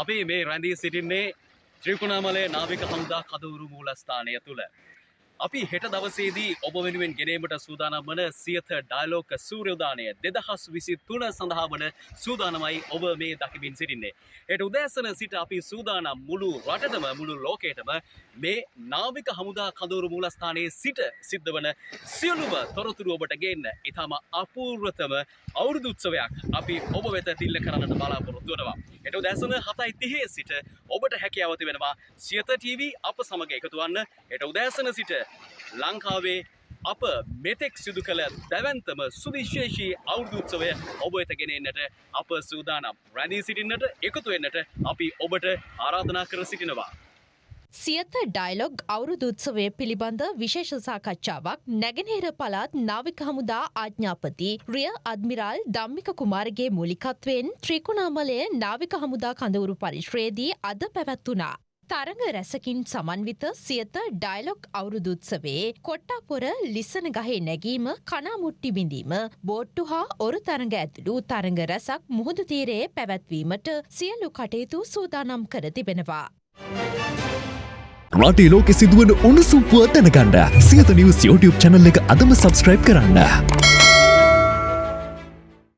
අපි මේ රැඳී සිටින්නේ ත්‍රිකුණාමලේ නාවික හමුදා කදවුරු මූලස්ථානය තුළ. අපි හෙට දවසේදී ඔබ වෙනුවෙන් ගෙනීමට සූදානම් වන සියත ඩයිලෝක සූරයෝදානය දෙදහස් විසි තුන සඳහා වන සූදානමයි ඔබ මේ දකිමින් සිටින්නේ. එට උදෑසන සිට අපි සූදානම් මුළු රටටම මුළු ලෝකයටම මේ නාවික හමුදා කදවුරු මූලස්ථානයේ සිට සිද්ධ වන සියලුම තොරතුරු ඔබට ගේන්න ඉතාම අපූර්වතම අවුරුදුත්සවයක් අපි ඔබ වෙත තිල්ල කරන්නට බලාපොරොත්තු වනවා. එට උදැසන හතයි තිහේ සිට ඔබට හැකියාවති වෙනවා සියත TV අප සමග එකතුවන්න එට උදෑසන සිට ලංකාවේ අප මෙතෙක් සිදු කළ දැවන්තම සුවිශේෂී අවුරුදුත්සවය ඔබ වෙතගෙනෙන්නට අප සූදානම් රැඳී සිටින්නට එකතු වෙන්නට අපි ඔබට ආරාධනා කර සිටිනවා. සියත ඩයිලොග් අවුරුදුත්සවය පිළිබඳ විශේෂ සාකච්ඡාවක් නැගෙනහිර පළාත් නාවික හමුදා ආඥාපති රිය අද්මිරාල් ධම්මික කුමාරගේ මූලිකත්වයෙන් ත්‍රිකුණාමලය නාවික හමුදා කඳවුරු පරිශ්‍රයේදී අද පැවැත්වුණා. තරඟ රැසකින් සමන්විත සියත ඩයිලොග් අවුරුදුත්සවේ කොට්ටාපොර ලිස්සන ගහේ නැගීම කනාමුට්ටි බිඳීම බෝට්ටු හා ඔරු තරඟ ඇතුළු තරඟ රැසක් මුහුදු තීරයේ පැවැත්වීමට සියලු කටයුතු සූදානම් කර තිබෙනවා. රටේ ලෝකෙ සිදුවන උණුසුම්පුව දැනගන්න සියත නිවස් YouTube චැනල් එක අදම සබස්ක්‍රයිබ් කරන්න.